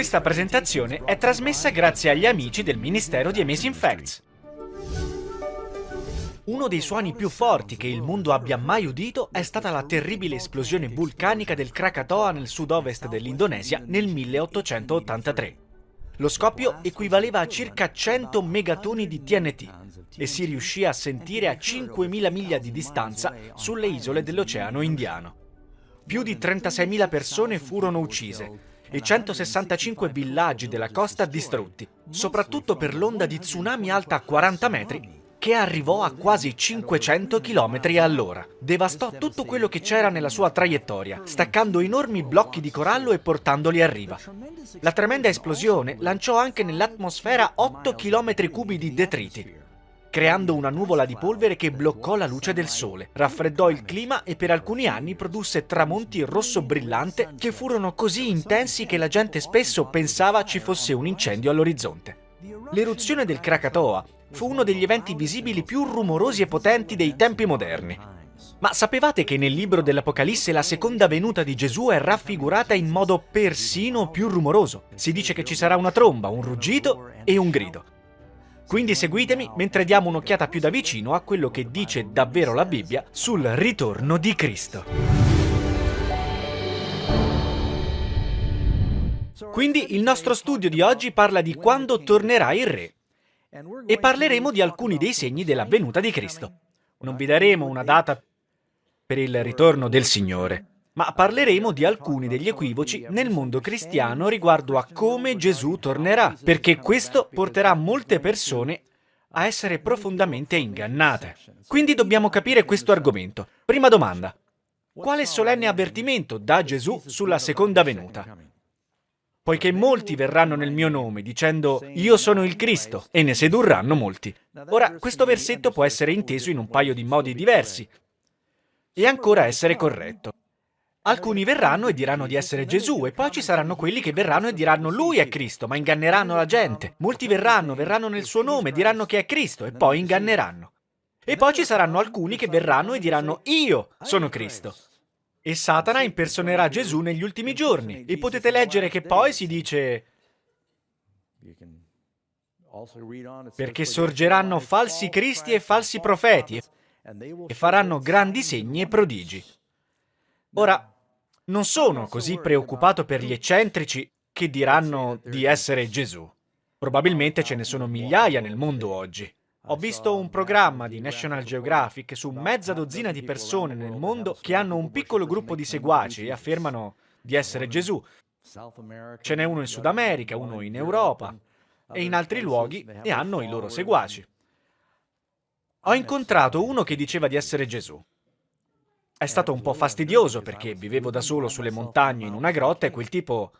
Questa presentazione è trasmessa grazie agli amici del Ministero di Amazing Facts. Uno dei suoni più forti che il mondo abbia mai udito è stata la terribile esplosione vulcanica del Krakatoa nel sud-ovest dell'Indonesia nel 1883. Lo scoppio equivaleva a circa 100 megatoni di TNT e si riuscì a sentire a 5.000 miglia di distanza sulle isole dell'Oceano Indiano. Più di 36.000 persone furono uccise e 165 villaggi della costa distrutti, soprattutto per l'onda di tsunami alta 40 metri che arrivò a quasi 500 km all'ora. Devastò tutto quello che c'era nella sua traiettoria, staccando enormi blocchi di corallo e portandoli a riva. La tremenda esplosione lanciò anche nell'atmosfera 8 km cubi di detriti, creando una nuvola di polvere che bloccò la luce del sole, raffreddò il clima e per alcuni anni produsse tramonti rosso brillante che furono così intensi che la gente spesso pensava ci fosse un incendio all'orizzonte. L'eruzione del Krakatoa fu uno degli eventi visibili più rumorosi e potenti dei tempi moderni. Ma sapevate che nel libro dell'Apocalisse la seconda venuta di Gesù è raffigurata in modo persino più rumoroso? Si dice che ci sarà una tromba, un ruggito e un grido. Quindi seguitemi mentre diamo un'occhiata più da vicino a quello che dice davvero la Bibbia sul ritorno di Cristo. Quindi il nostro studio di oggi parla di quando tornerà il Re e parleremo di alcuni dei segni della venuta di Cristo. Non vi daremo una data per il ritorno del Signore, ma parleremo di alcuni degli equivoci nel mondo cristiano riguardo a come Gesù tornerà, perché questo porterà molte persone a essere profondamente ingannate. Quindi dobbiamo capire questo argomento. Prima domanda. Quale solenne avvertimento dà Gesù sulla seconda venuta? poiché molti verranno nel mio nome dicendo io sono il Cristo e ne sedurranno molti. Ora, questo versetto può essere inteso in un paio di modi diversi e ancora essere corretto. Alcuni verranno e diranno di essere Gesù e poi ci saranno quelli che verranno e diranno lui è Cristo, ma inganneranno la gente. Molti verranno, verranno nel suo nome, diranno che è Cristo e poi inganneranno. E poi ci saranno alcuni che verranno e diranno io sono Cristo. E Satana impersonerà Gesù negli ultimi giorni. E potete leggere che poi si dice perché sorgeranno falsi cristi e falsi profeti e faranno grandi segni e prodigi. Ora, non sono così preoccupato per gli eccentrici che diranno di essere Gesù. Probabilmente ce ne sono migliaia nel mondo oggi. Ho visto un programma di National Geographic su mezza dozzina di persone nel mondo che hanno un piccolo gruppo di seguaci e affermano di essere Gesù. Ce n'è uno in Sud America, uno in Europa e in altri luoghi e hanno i loro seguaci. Ho incontrato uno che diceva di essere Gesù. È stato un po' fastidioso perché vivevo da solo sulle montagne in una grotta e quel tipo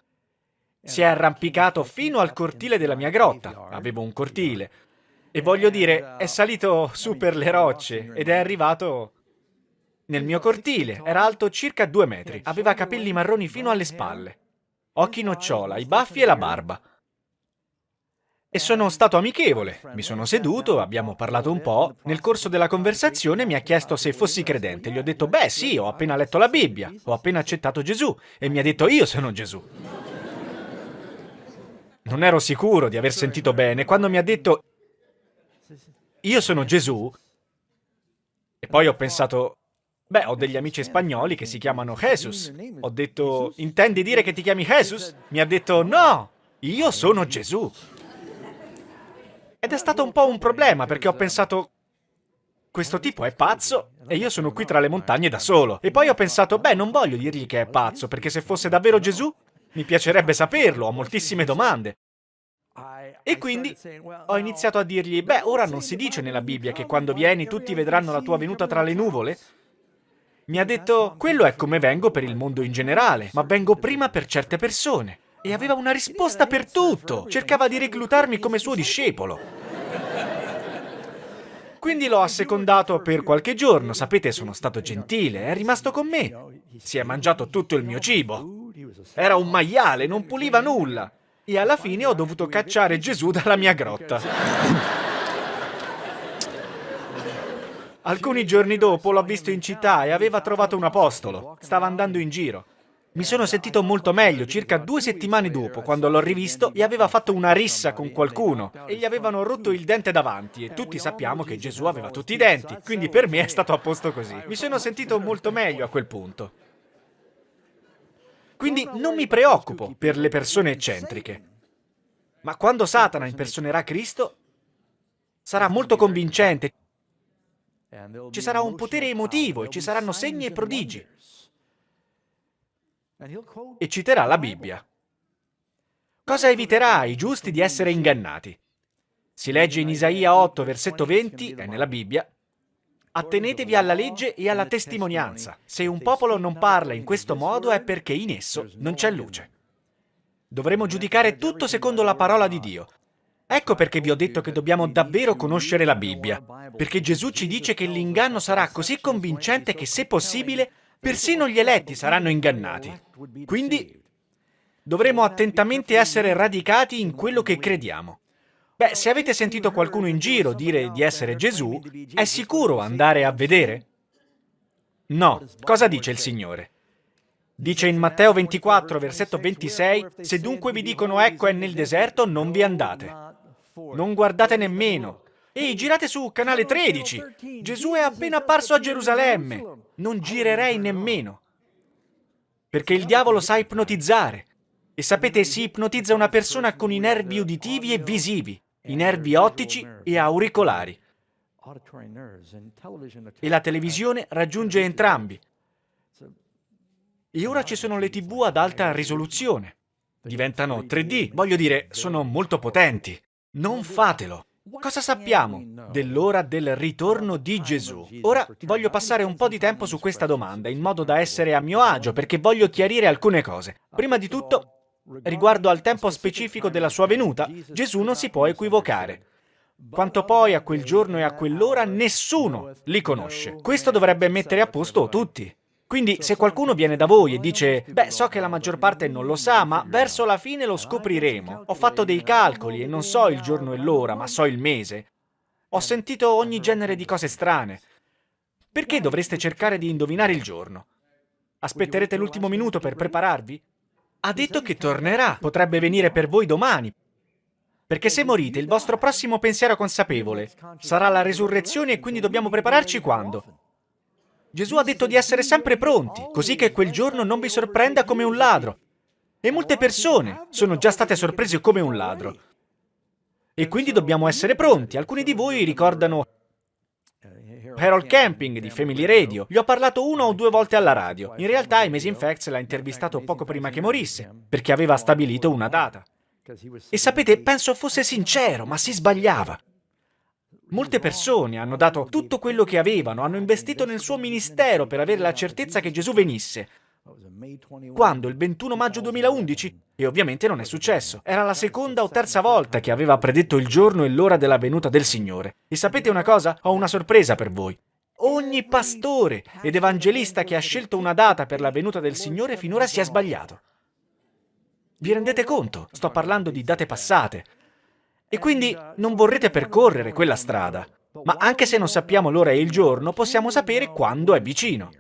si è arrampicato fino al cortile della mia grotta. Avevo un cortile. E voglio dire, è salito su per le rocce ed è arrivato nel mio cortile. Era alto circa due metri. Aveva capelli marroni fino alle spalle, occhi nocciola, i baffi e la barba. E sono stato amichevole. Mi sono seduto, abbiamo parlato un po'. Nel corso della conversazione mi ha chiesto se fossi credente. Gli ho detto, beh sì, ho appena letto la Bibbia, ho appena accettato Gesù. E mi ha detto, io sono Gesù. Non ero sicuro di aver sentito bene. Quando mi ha detto, io sono Gesù. E poi ho pensato, beh, ho degli amici spagnoli che si chiamano Jesus. Ho detto, intendi dire che ti chiami Jesus? Mi ha detto, no, io sono Gesù. Ed è stato un po' un problema perché ho pensato, questo tipo è pazzo e io sono qui tra le montagne da solo. E poi ho pensato, beh, non voglio dirgli che è pazzo, perché se fosse davvero Gesù, mi piacerebbe saperlo, ho moltissime domande. E quindi ho iniziato a dirgli, beh, ora non si dice nella Bibbia che quando vieni tutti vedranno la tua venuta tra le nuvole? Mi ha detto, quello è come vengo per il mondo in generale, ma vengo prima per certe persone. E aveva una risposta per tutto, cercava di reclutarmi come suo discepolo. Quindi l'ho assecondato per qualche giorno, sapete, sono stato gentile, è rimasto con me. Si è mangiato tutto il mio cibo. Era un maiale, non puliva nulla e alla fine ho dovuto cacciare Gesù dalla mia grotta. Alcuni giorni dopo l'ho visto in città e aveva trovato un apostolo. Stava andando in giro. Mi sono sentito molto meglio circa due settimane dopo, quando l'ho rivisto e aveva fatto una rissa con qualcuno e gli avevano rotto il dente davanti e tutti sappiamo che Gesù aveva tutti i denti, quindi per me è stato a posto così. Mi sono sentito molto meglio a quel punto. Quindi non mi preoccupo per le persone eccentriche. Ma quando Satana impersonerà Cristo, sarà molto convincente. Ci sarà un potere emotivo e ci saranno segni e prodigi e citerà la Bibbia. Cosa eviterà ai giusti di essere ingannati? Si legge in Isaia 8, versetto 20, è nella Bibbia, Attenetevi alla legge e alla testimonianza. Se un popolo non parla in questo modo è perché in esso non c'è luce. Dovremo giudicare tutto secondo la parola di Dio. Ecco perché vi ho detto che dobbiamo davvero conoscere la Bibbia, perché Gesù ci dice che l'inganno sarà così convincente che, se possibile, Persino gli eletti saranno ingannati. Quindi dovremo attentamente essere radicati in quello che crediamo. Beh, se avete sentito qualcuno in giro dire di essere Gesù, è sicuro andare a vedere? No. Cosa dice il Signore? Dice in Matteo 24, versetto 26, Se dunque vi dicono ecco è nel deserto, non vi andate. Non guardate nemmeno, Ehi, girate su, canale 13! Gesù è appena apparso a Gerusalemme! Non girerei nemmeno. Perché il diavolo sa ipnotizzare. E sapete, si ipnotizza una persona con i nervi uditivi e visivi, i nervi ottici e auricolari. E la televisione raggiunge entrambi. E ora ci sono le tv ad alta risoluzione. Diventano 3D, voglio dire, sono molto potenti. Non fatelo. Cosa sappiamo dell'ora del ritorno di Gesù? Ora voglio passare un po' di tempo su questa domanda, in modo da essere a mio agio, perché voglio chiarire alcune cose. Prima di tutto, riguardo al tempo specifico della sua venuta, Gesù non si può equivocare. Quanto poi a quel giorno e a quell'ora, nessuno li conosce. Questo dovrebbe mettere a posto tutti. Quindi se qualcuno viene da voi e dice «Beh, so che la maggior parte non lo sa, ma verso la fine lo scopriremo. Ho fatto dei calcoli e non so il giorno e l'ora, ma so il mese. Ho sentito ogni genere di cose strane. Perché dovreste cercare di indovinare il giorno? Aspetterete l'ultimo minuto per prepararvi? Ha detto che tornerà. Potrebbe venire per voi domani. Perché se morite, il vostro prossimo pensiero consapevole sarà la resurrezione e quindi dobbiamo prepararci quando? Gesù ha detto di essere sempre pronti, così che quel giorno non vi sorprenda come un ladro. E molte persone sono già state sorprese come un ladro. E quindi dobbiamo essere pronti. Alcuni di voi ricordano Harold Camping di Family Radio. Gli ho parlato una o due volte alla radio. In realtà Amazing Facts l'ha intervistato poco prima che morisse, perché aveva stabilito una data. E sapete, penso fosse sincero, ma si sbagliava. Molte persone hanno dato tutto quello che avevano, hanno investito nel suo ministero per avere la certezza che Gesù venisse. Quando? Il 21 maggio 2011? E ovviamente non è successo. Era la seconda o terza volta che aveva predetto il giorno e l'ora della venuta del Signore. E sapete una cosa? Ho una sorpresa per voi. Ogni pastore ed evangelista che ha scelto una data per la venuta del Signore finora si è sbagliato. Vi rendete conto? Sto parlando di date passate. E quindi non vorrete percorrere quella strada. Ma anche se non sappiamo l'ora e il giorno, possiamo sapere quando è vicino.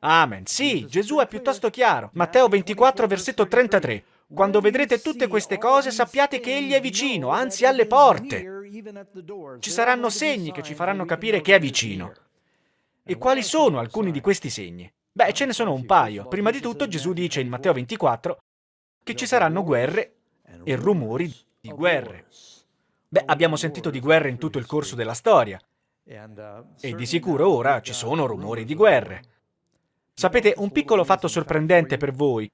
Amen. Sì, Gesù è piuttosto chiaro. Matteo 24, versetto 33. Quando vedrete tutte queste cose, sappiate che Egli è vicino, anzi alle porte. Ci saranno segni che ci faranno capire che è vicino. E quali sono alcuni di questi segni? Beh, ce ne sono un paio. Prima di tutto Gesù dice in Matteo 24 che ci saranno guerre e rumori di guerre. Beh, abbiamo sentito di guerre in tutto il corso della storia. E di sicuro ora ci sono rumori di guerre. Sapete, un piccolo fatto sorprendente per voi,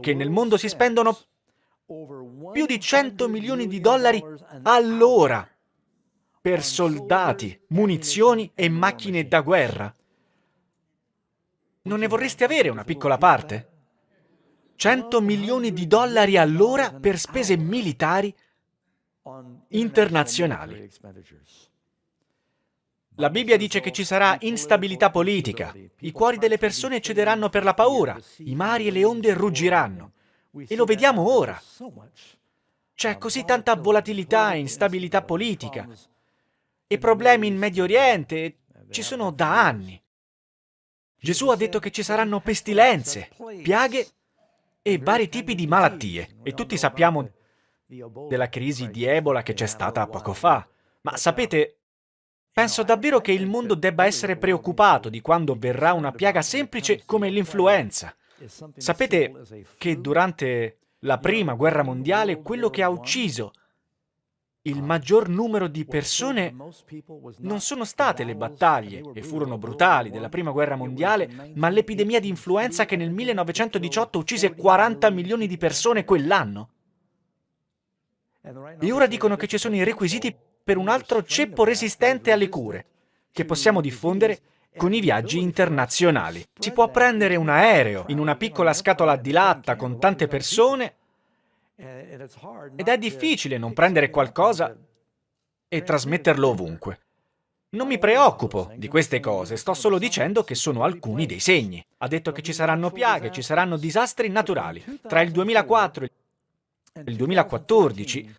che nel mondo si spendono più di 100 milioni di dollari all'ora per soldati, munizioni e macchine da guerra. Non ne vorreste avere una piccola parte? 100 milioni di dollari all'ora per spese militari internazionali. La Bibbia dice che ci sarà instabilità politica, i cuori delle persone cederanno per la paura, i mari e le onde ruggiranno. E lo vediamo ora. C'è così tanta volatilità e instabilità politica. E problemi in Medio Oriente ci sono da anni. Gesù ha detto che ci saranno pestilenze, piaghe e vari tipi di malattie. E tutti sappiamo della crisi di Ebola che c'è stata poco fa. Ma sapete, penso davvero che il mondo debba essere preoccupato di quando verrà una piaga semplice come l'influenza. Sapete che durante la prima guerra mondiale quello che ha ucciso il maggior numero di persone non sono state le battaglie, e furono brutali, della Prima Guerra Mondiale, ma l'epidemia di influenza che nel 1918 uccise 40 milioni di persone quell'anno. E ora dicono che ci sono i requisiti per un altro ceppo resistente alle cure, che possiamo diffondere con i viaggi internazionali. Si può prendere un aereo in una piccola scatola di latta con tante persone ed è difficile non prendere qualcosa e trasmetterlo ovunque. Non mi preoccupo di queste cose, sto solo dicendo che sono alcuni dei segni. Ha detto che ci saranno piaghe, ci saranno disastri naturali. Tra il 2004 e il 2014,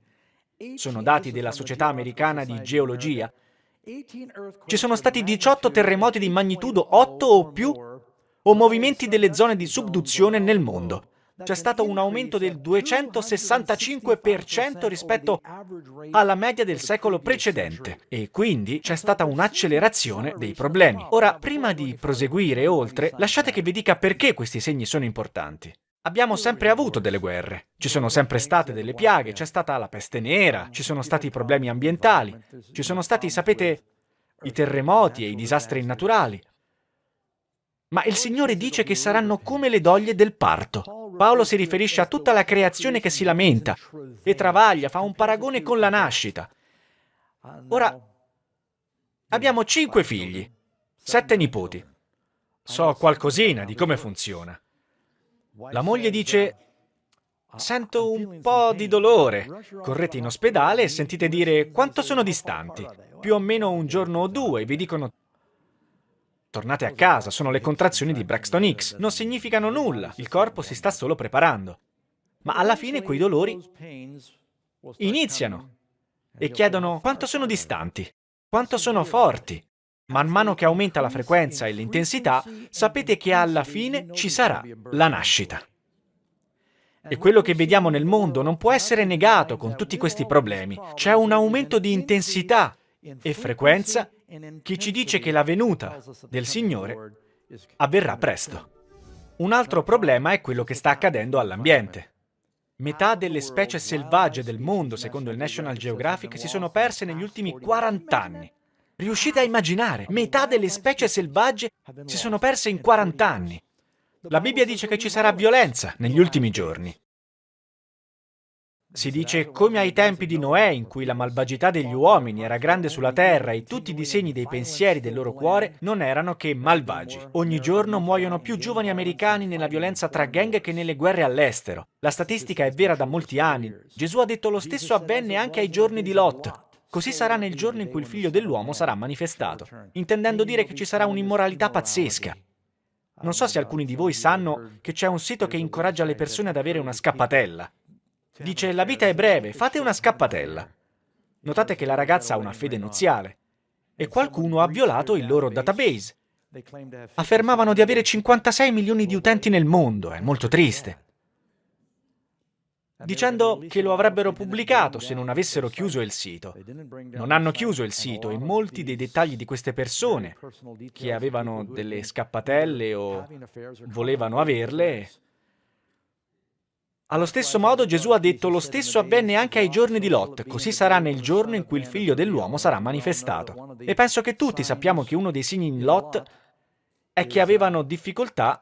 sono dati della Società Americana di Geologia, ci sono stati 18 terremoti di magnitudo 8 o più o movimenti delle zone di subduzione nel mondo c'è stato un aumento del 265% rispetto alla media del secolo precedente e quindi c'è stata un'accelerazione dei problemi. Ora, prima di proseguire oltre, lasciate che vi dica perché questi segni sono importanti. Abbiamo sempre avuto delle guerre, ci sono sempre state delle piaghe, c'è stata la peste nera, ci sono stati problemi ambientali, ci sono stati, sapete, i terremoti e i disastri naturali. Ma il Signore dice che saranno come le doglie del parto. Paolo si riferisce a tutta la creazione che si lamenta e travaglia, fa un paragone con la nascita. Ora, abbiamo cinque figli, sette nipoti. So qualcosina di come funziona. La moglie dice, sento un po' di dolore. Correte in ospedale e sentite dire quanto sono distanti. Più o meno un giorno o due, vi dicono Tornate a casa, sono le contrazioni di Braxton X. Non significano nulla, il corpo si sta solo preparando. Ma alla fine quei dolori iniziano e chiedono quanto sono distanti, quanto sono forti. Man mano che aumenta la frequenza e l'intensità, sapete che alla fine ci sarà la nascita. E quello che vediamo nel mondo non può essere negato con tutti questi problemi. C'è un aumento di intensità e frequenza che ci dice che la venuta del Signore avverrà presto. Un altro problema è quello che sta accadendo all'ambiente. Metà delle specie selvagge del mondo, secondo il National Geographic, si sono perse negli ultimi 40 anni. Riuscite a immaginare? Metà delle specie selvagge si sono perse in 40 anni. La Bibbia dice che ci sarà violenza negli ultimi giorni. Si dice come ai tempi di Noè, in cui la malvagità degli uomini era grande sulla terra e tutti i disegni dei pensieri del loro cuore non erano che malvagi. Ogni giorno muoiono più giovani americani nella violenza tra gang che nelle guerre all'estero. La statistica è vera da molti anni. Gesù ha detto lo stesso avvenne anche ai giorni di Lot. Così sarà nel giorno in cui il figlio dell'uomo sarà manifestato, intendendo dire che ci sarà un'immoralità pazzesca. Non so se alcuni di voi sanno che c'è un sito che incoraggia le persone ad avere una scappatella. Dice, la vita è breve, fate una scappatella. Notate che la ragazza ha una fede nuziale e qualcuno ha violato il loro database. Affermavano di avere 56 milioni di utenti nel mondo, è molto triste. Dicendo che lo avrebbero pubblicato se non avessero chiuso il sito. Non hanno chiuso il sito e molti dei dettagli di queste persone, che avevano delle scappatelle o volevano averle, allo stesso modo Gesù ha detto lo stesso avvenne anche ai giorni di Lot, così sarà nel giorno in cui il figlio dell'uomo sarà manifestato. E penso che tutti sappiamo che uno dei segni in Lot è che avevano difficoltà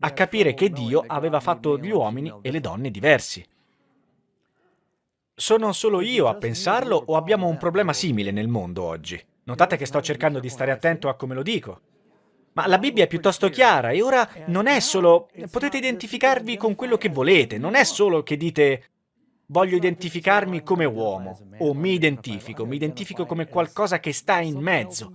a capire che Dio aveva fatto gli uomini e le donne diversi. Sono solo io a pensarlo o abbiamo un problema simile nel mondo oggi? Notate che sto cercando di stare attento a come lo dico. Ma la Bibbia è piuttosto chiara e ora non è solo... potete identificarvi con quello che volete, non è solo che dite voglio identificarmi come uomo o mi identifico, mi identifico come qualcosa che sta in mezzo.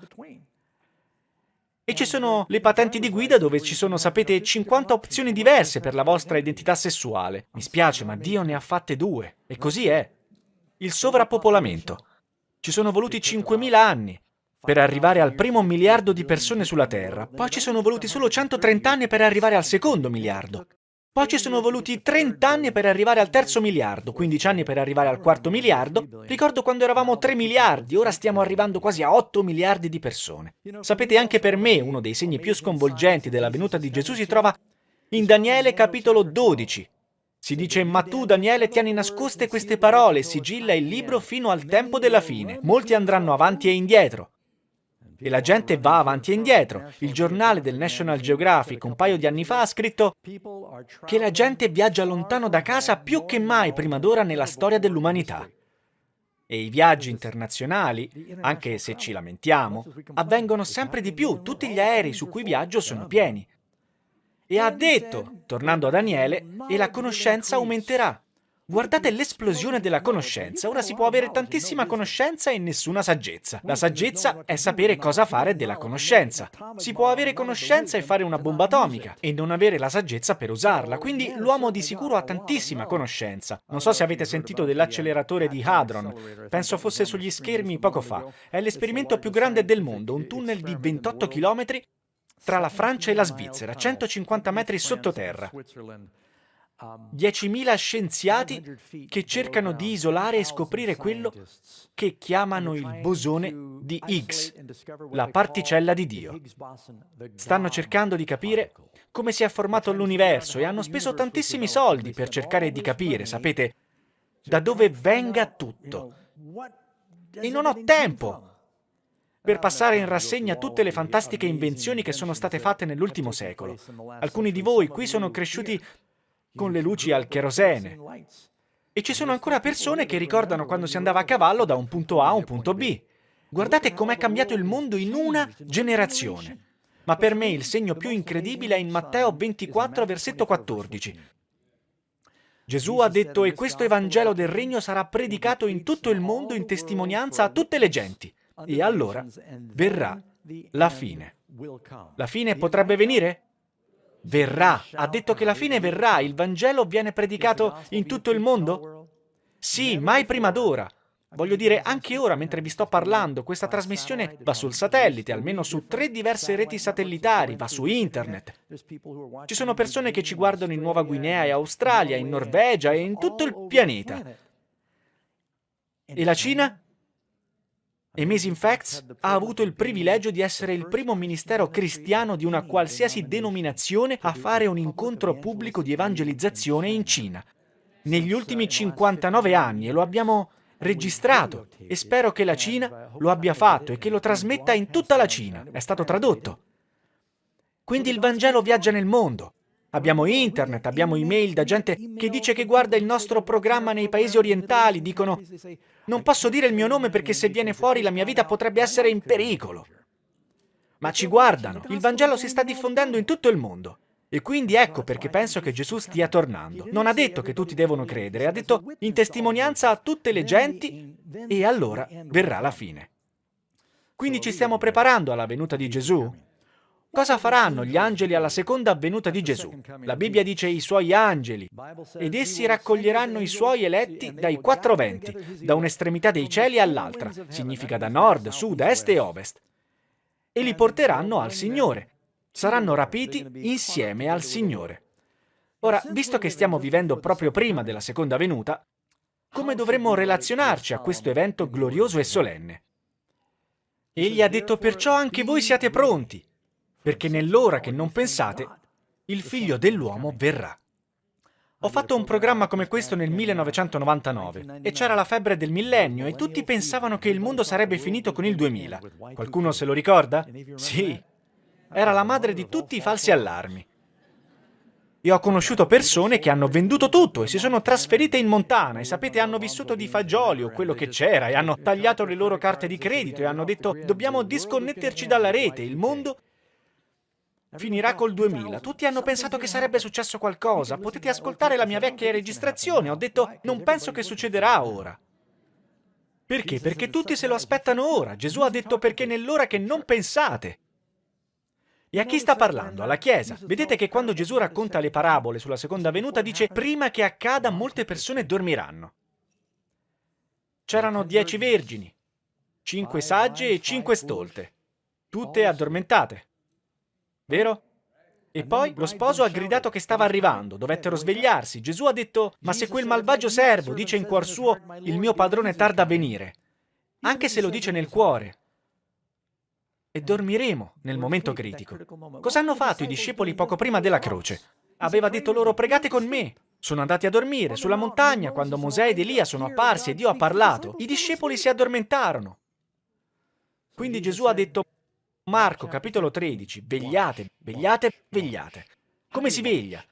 E ci sono le patenti di guida dove ci sono, sapete, 50 opzioni diverse per la vostra identità sessuale. Mi spiace, ma Dio ne ha fatte due. E così è. Il sovrappopolamento. Ci sono voluti 5.000 anni per arrivare al primo miliardo di persone sulla Terra, poi ci sono voluti solo 130 anni per arrivare al secondo miliardo. Poi ci sono voluti 30 anni per arrivare al terzo miliardo, 15 anni per arrivare al quarto miliardo. Ricordo quando eravamo 3 miliardi, ora stiamo arrivando quasi a 8 miliardi di persone. Sapete, anche per me uno dei segni più sconvolgenti della venuta di Gesù si trova in Daniele capitolo 12. Si dice, ma tu Daniele tieni nascoste queste parole, sigilla il libro fino al tempo della fine. Molti andranno avanti e indietro. E la gente va avanti e indietro. Il giornale del National Geographic un paio di anni fa ha scritto che la gente viaggia lontano da casa più che mai prima d'ora nella storia dell'umanità. E i viaggi internazionali, anche se ci lamentiamo, avvengono sempre di più. Tutti gli aerei su cui viaggio sono pieni. E ha detto, tornando a Daniele, e la conoscenza aumenterà. Guardate l'esplosione della conoscenza. Ora si può avere tantissima conoscenza e nessuna saggezza. La saggezza è sapere cosa fare della conoscenza. Si può avere conoscenza e fare una bomba atomica e non avere la saggezza per usarla. Quindi l'uomo di sicuro ha tantissima conoscenza. Non so se avete sentito dell'acceleratore di Hadron. Penso fosse sugli schermi poco fa. È l'esperimento più grande del mondo, un tunnel di 28 km tra la Francia e la Svizzera, 150 metri sottoterra. 10.000 scienziati che cercano di isolare e scoprire quello che chiamano il bosone di Higgs, la particella di Dio. Stanno cercando di capire come si è formato l'universo e hanno speso tantissimi soldi per cercare di capire, sapete, da dove venga tutto. E non ho tempo per passare in rassegna tutte le fantastiche invenzioni che sono state fatte nell'ultimo secolo. Alcuni di voi qui sono cresciuti con le luci al cherosene. E ci sono ancora persone che ricordano quando si andava a cavallo da un punto A a un punto B. Guardate com'è cambiato il mondo in una generazione. Ma per me il segno più incredibile è in Matteo 24, versetto 14. Gesù ha detto, e questo Evangelo del Regno sarà predicato in tutto il mondo in testimonianza a tutte le genti. E allora verrà la fine. La fine potrebbe venire? Verrà. Ha detto che la fine verrà. Il Vangelo viene predicato in tutto il mondo? Sì, mai prima d'ora. Voglio dire, anche ora, mentre vi sto parlando, questa trasmissione va sul satellite, almeno su tre diverse reti satellitari, va su internet. Ci sono persone che ci guardano in Nuova Guinea e Australia, in Norvegia e in tutto il pianeta. E la Cina? Amazing Facts ha avuto il privilegio di essere il primo ministero cristiano di una qualsiasi denominazione a fare un incontro pubblico di evangelizzazione in Cina. Negli ultimi 59 anni e lo abbiamo registrato e spero che la Cina lo abbia fatto e che lo trasmetta in tutta la Cina. È stato tradotto. Quindi il Vangelo viaggia nel mondo. Abbiamo internet, abbiamo email da gente che dice che guarda il nostro programma nei paesi orientali, dicono non posso dire il mio nome perché se viene fuori la mia vita potrebbe essere in pericolo. Ma ci guardano, il Vangelo si sta diffondendo in tutto il mondo. E quindi ecco perché penso che Gesù stia tornando. Non ha detto che tutti devono credere, ha detto in testimonianza a tutte le genti e allora verrà la fine. Quindi ci stiamo preparando alla venuta di Gesù? Cosa faranno gli angeli alla seconda venuta di Gesù? La Bibbia dice i suoi angeli, ed essi raccoglieranno i suoi eletti dai quattro venti, da un'estremità dei cieli all'altra, significa da nord, sud, est e ovest, e li porteranno al Signore. Saranno rapiti insieme al Signore. Ora, visto che stiamo vivendo proprio prima della seconda venuta, come dovremmo relazionarci a questo evento glorioso e solenne? Egli ha detto perciò anche voi siate pronti, perché nell'ora che non pensate, il figlio dell'uomo verrà. Ho fatto un programma come questo nel 1999 e c'era la febbre del millennio e tutti pensavano che il mondo sarebbe finito con il 2000. Qualcuno se lo ricorda? Sì. Era la madre di tutti i falsi allarmi. Io ho conosciuto persone che hanno venduto tutto e si sono trasferite in montana e sapete hanno vissuto di fagioli o quello che c'era e hanno tagliato le loro carte di credito e hanno detto dobbiamo disconnetterci dalla rete, il mondo Finirà col 2000. Tutti hanno pensato che sarebbe successo qualcosa. Potete ascoltare la mia vecchia registrazione. Ho detto, non penso che succederà ora. Perché? Perché tutti se lo aspettano ora. Gesù ha detto perché nell'ora che non pensate. E a chi sta parlando? Alla Chiesa. Vedete che quando Gesù racconta le parabole sulla seconda venuta dice prima che accada molte persone dormiranno. C'erano dieci vergini, cinque sagge e cinque stolte, tutte addormentate. Vero? E poi lo sposo ha gridato che stava arrivando, dovettero svegliarsi. Gesù ha detto, ma se quel malvagio servo dice in cuor suo, il mio padrone tarda a venire, anche se lo dice nel cuore, e dormiremo nel momento critico. Cosa hanno fatto i discepoli poco prima della croce? Aveva detto loro pregate con me. Sono andati a dormire sulla montagna quando Mosè ed Elia sono apparsi e Dio ha parlato. I discepoli si addormentarono. Quindi Gesù ha detto Marco capitolo 13, vegliate, vegliate, vegliate. Come si veglia?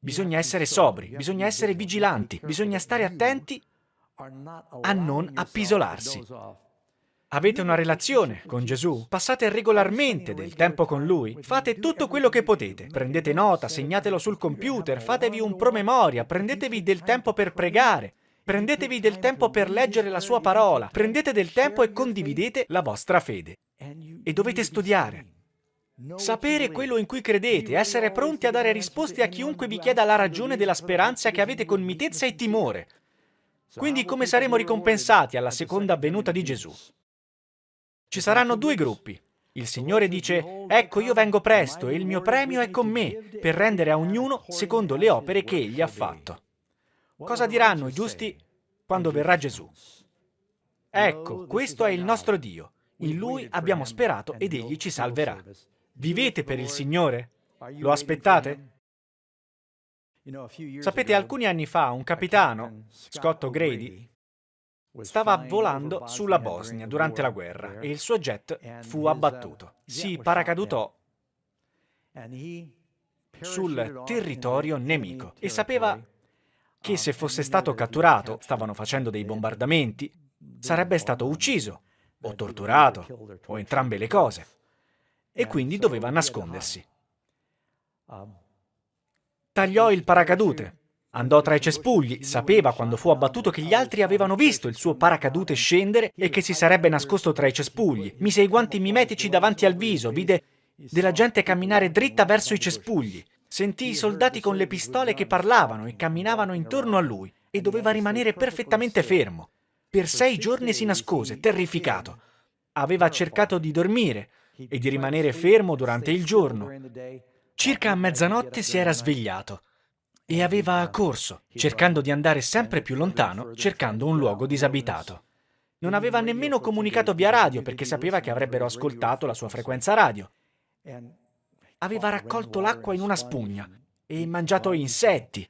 Bisogna essere sobri, bisogna essere vigilanti, bisogna stare attenti a non appisolarsi. Avete una relazione con Gesù? Passate regolarmente del tempo con Lui? Fate tutto quello che potete. Prendete nota, segnatelo sul computer, fatevi un promemoria, prendetevi del tempo per pregare, prendetevi del tempo per leggere la Sua parola, prendete del tempo e condividete la vostra fede. E dovete studiare. Sapere quello in cui credete, essere pronti a dare risposte a chiunque vi chieda la ragione della speranza che avete con mitezza e timore. Quindi come saremo ricompensati alla seconda venuta di Gesù? Ci saranno due gruppi. Il Signore dice, ecco io vengo presto e il mio premio è con me, per rendere a ognuno secondo le opere che egli ha fatto. Cosa diranno i giusti quando verrà Gesù? Ecco, questo è il nostro Dio. In Lui abbiamo sperato ed Egli ci salverà. Vivete per il Signore? Lo aspettate? Sapete, alcuni anni fa un capitano, Scott O'Grady, stava volando sulla Bosnia durante la guerra e il suo jet fu abbattuto. Si paracadutò sul territorio nemico e sapeva che se fosse stato catturato, stavano facendo dei bombardamenti, sarebbe stato ucciso o torturato, o entrambe le cose, e quindi doveva nascondersi. Tagliò il paracadute, andò tra i cespugli, sapeva quando fu abbattuto che gli altri avevano visto il suo paracadute scendere e che si sarebbe nascosto tra i cespugli. Mise i guanti mimetici davanti al viso, vide della gente camminare dritta verso i cespugli. Sentì i soldati con le pistole che parlavano e camminavano intorno a lui e doveva rimanere perfettamente fermo. Per sei giorni si nascose, terrificato. Aveva cercato di dormire e di rimanere fermo durante il giorno. Circa a mezzanotte si era svegliato e aveva corso, cercando di andare sempre più lontano, cercando un luogo disabitato. Non aveva nemmeno comunicato via radio perché sapeva che avrebbero ascoltato la sua frequenza radio. Aveva raccolto l'acqua in una spugna e mangiato insetti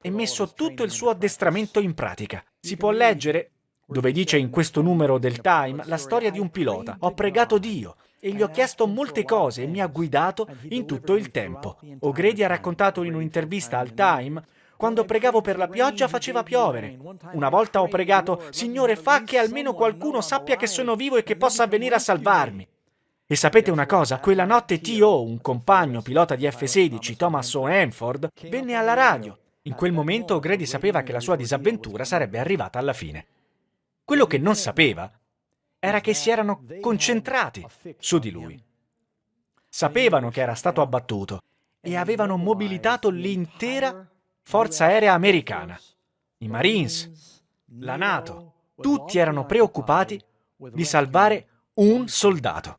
e messo tutto il suo addestramento in pratica. Si può leggere dove dice in questo numero del Time la storia di un pilota. Ho pregato Dio e gli ho chiesto molte cose e mi ha guidato in tutto il tempo. O'Grady ha raccontato in un'intervista al Time quando pregavo per la pioggia faceva piovere. Una volta ho pregato, Signore, fa che almeno qualcuno sappia che sono vivo e che possa venire a salvarmi. E sapete una cosa? Quella notte T.O., un compagno pilota di F-16, Thomas O. Hanford, venne alla radio. In quel momento O'Grady sapeva che la sua disavventura sarebbe arrivata alla fine. Quello che non sapeva era che si erano concentrati su di lui. Sapevano che era stato abbattuto e avevano mobilitato l'intera forza aerea americana. I Marines, la Nato, tutti erano preoccupati di salvare un soldato.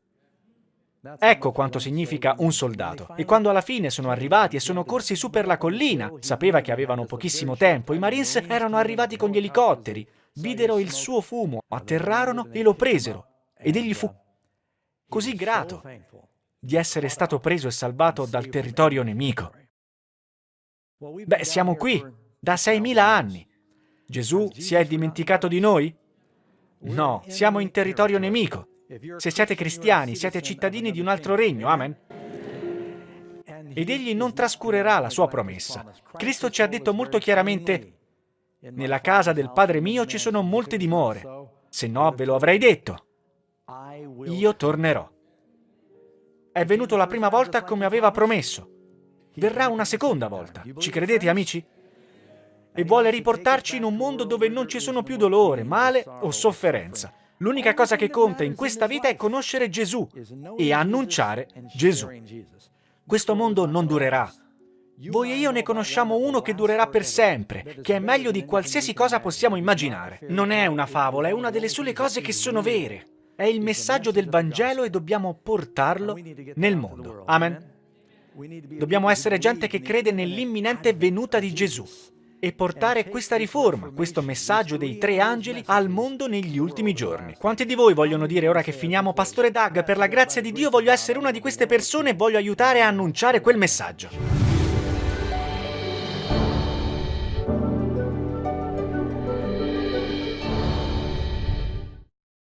Ecco quanto significa un soldato. E quando alla fine sono arrivati e sono corsi su per la collina, sapeva che avevano pochissimo tempo, i Marines erano arrivati con gli elicotteri, videro il suo fumo, atterrarono e lo presero. Ed egli fu così grato di essere stato preso e salvato dal territorio nemico. Beh, siamo qui da 6.000 anni. Gesù si è dimenticato di noi? No, siamo in territorio nemico. Se siete cristiani, siete cittadini di un altro regno. Amen. Ed egli non trascurerà la sua promessa. Cristo ci ha detto molto chiaramente, nella casa del Padre mio ci sono molte dimore, se no ve lo avrei detto. Io tornerò. È venuto la prima volta come aveva promesso. Verrà una seconda volta. Ci credete, amici? E vuole riportarci in un mondo dove non ci sono più dolore, male o sofferenza. L'unica cosa che conta in questa vita è conoscere Gesù e annunciare Gesù. Questo mondo non durerà, voi e io ne conosciamo uno che durerà per sempre, che è meglio di qualsiasi cosa possiamo immaginare. Non è una favola, è una delle sole cose che sono vere. è il messaggio del Vangelo e dobbiamo portarlo nel mondo. Amen. Dobbiamo essere gente che crede nell'imminente venuta di Gesù e portare questa riforma, questo messaggio dei tre angeli al mondo negli ultimi giorni. Quanti di voi vogliono dire ora che finiamo, Pastore Doug, per la grazia di Dio voglio essere una di queste persone e voglio aiutare a annunciare quel messaggio?